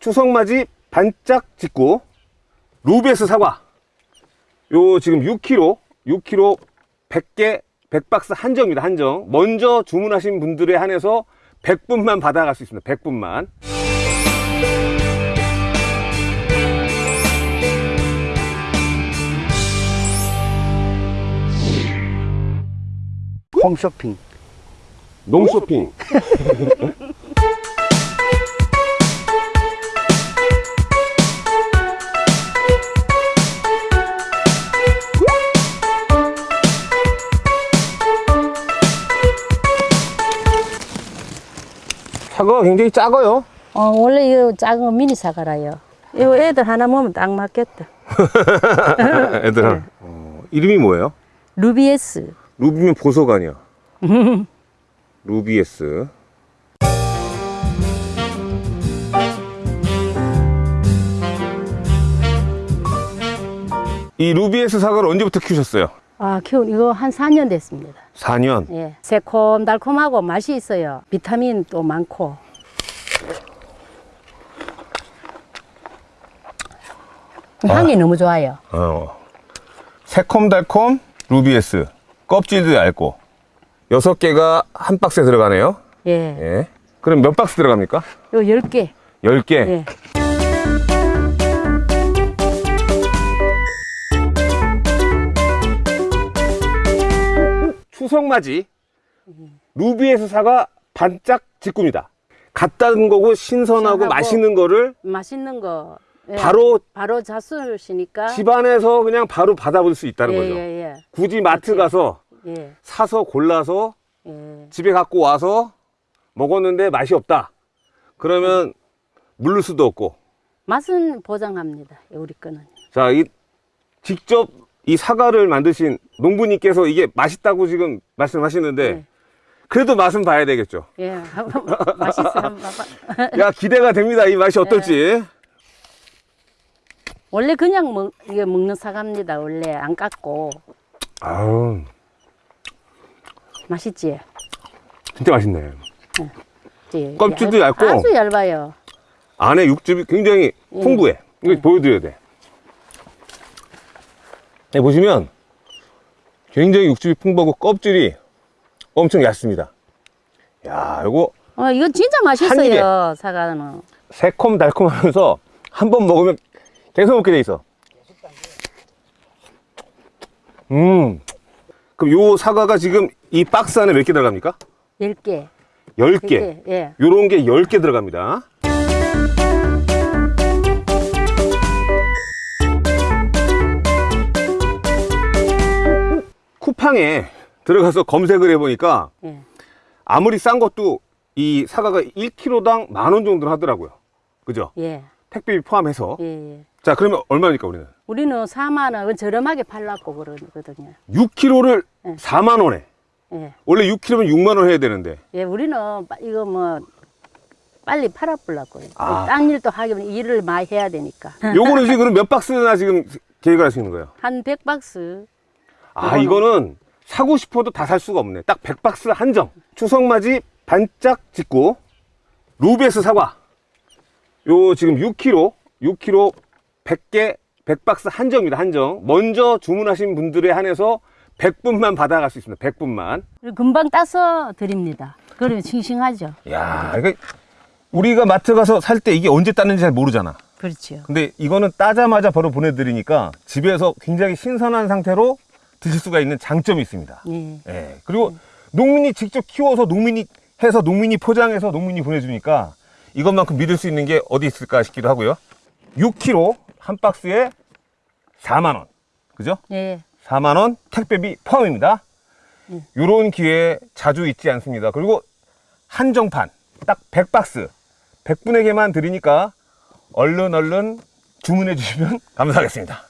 추석맞이 반짝 짓고 루베스 사과. 요 지금 6kg 6kg 100개 100박스 한정입니다 한정. 먼저 주문하신 분들에 한해서 100분만 받아갈 수 있습니다 100분만. 홈쇼핑. 농쇼핑 사과가 굉장히 작아요 어, 원래 이거 작은 미니 사과라요. 이거 애들 하나 먹으면 딱 맞겠다. 애들아 어, 이름이 뭐예요? 루비에스. 루비면 보석 아니야 루비에스 이 루비에스 사과를 언제부터 키우셨어요? 아, 키운 이거 한 4년 됐습니다. 4년 예. 새콤달콤하고 맛이 있어요. 비타민 또 많고. 향이 너무 좋아요. 어. 새콤달콤 루비에스 껍질도 얇고 여섯 개가 한 박스에 들어가네요 예. 예. 그럼 몇 박스 들어갑니까? 이거 10개. 10개 예. 추석 맞이 루비에스 사과 반짝 직구입니다 갓 따은 거고 신선하고 신선하고. 맛있는 거를 맛있는 거. 예. 바로 바로 자수시니까. 집안에서 그냥 바로 받아볼 수 있다는 예, 거죠 예, 굳이 마트 그렇지. 가서 예. 예. 사서 골라서 예. 집에 갖고 와서 먹었는데 맛이 없다 그러면 물을 수도 없고 맛은 보장합니다. 우리 거는. 자, 이 직접 이 사과를 만드신 농부님께서 이게 맛있다고 지금 말씀하시는데 네. 그래도 맛은 봐야 되겠죠. 예. 한번 맛있어. 한번 봐봐. 야, 기대가 됩니다. 이 맛이 어떨지. 원래 그냥 먹, 이게 먹는 사과입니다. 원래 안 깎고. 아우, 맛있지? 진짜 맛있네. 예. 껍질도 얇- 얇고. 아주 얇아요. 안에 육즙이 굉장히 예. 풍부해. 이거 예. 보여드려야 돼. 네, 보시면 굉장히 육즙이 풍부하고 껍질이 엄청 얇습니다. 야, 이거 어, 이거 진짜 한 맛있어요. 사과는. 새콤달콤하면서 한 번 먹으면 계속 먹게 돼 있어. 음. 그럼 요 사과가 지금 이 박스 안에 몇 개 들어갑니까? 10개. 10개. 예. 요런 게 10개 들어갑니다. 쿠팡에 들어가서 검색을 해보니까 예. 아무리 싼 것도 이 사과가 1kg당 만 원 정도 하더라고요. 그죠? 예. 택배비 포함해서. 예. 예. 자, 그러면 얼마입니까, 우리는? 우리는 4만 원 저렴하게 팔라고 그러거든요. 6kg를 네. 4만 원에. 예. 원래 6kg면 6만 원 해야 되는데. 예, 우리는 빠- 이거 뭐 빨리 팔아보려고. 아. 딴 일도 하기면 일을 많이 해야 되니까. 요거는 지금 몇 박스나 지금 계획을 하시는 거예요? 한 100박스. 아, 이거는 사고 싶어도 다 살 수가 없네. 딱 100박스 한정. 추석맞이 반짝 짓고 루베스 사과. 요 지금 6kg, 6kg 100개 100박스 한정입니다. 한정. 먼저 주문하신 분들에 한해서 100분만 받아갈 수 있습니다. 100분만. 그리고 금방 따서 드립니다. 그러면 싱싱하죠. 야, 이거 우리가 마트 가서 살 때 이게 언제 땄는지 잘 모르잖아. 그렇죠. 근데 이거는 따자마자 바로 보내드리니까 집에서 굉장히 신선한 상태로 드실 수가 있는 장점이 있습니다. 예. 예. 그리고 농민이 직접 키워서 농민이 해서 농민이 포장해서 농민이 보내주니까 이것만큼 믿을 수 있는 게 어디 있을까 싶기도 하고요. 6kg 한 박스에 4만 원. 그죠? 예. 4만 원 택배비 포함입니다. 이런 기회 자주 있지 않습니다. 그리고 한정판 딱 100박스 100분에게만 드리니까 얼른 얼른 주문해 주시면 감사하겠습니다.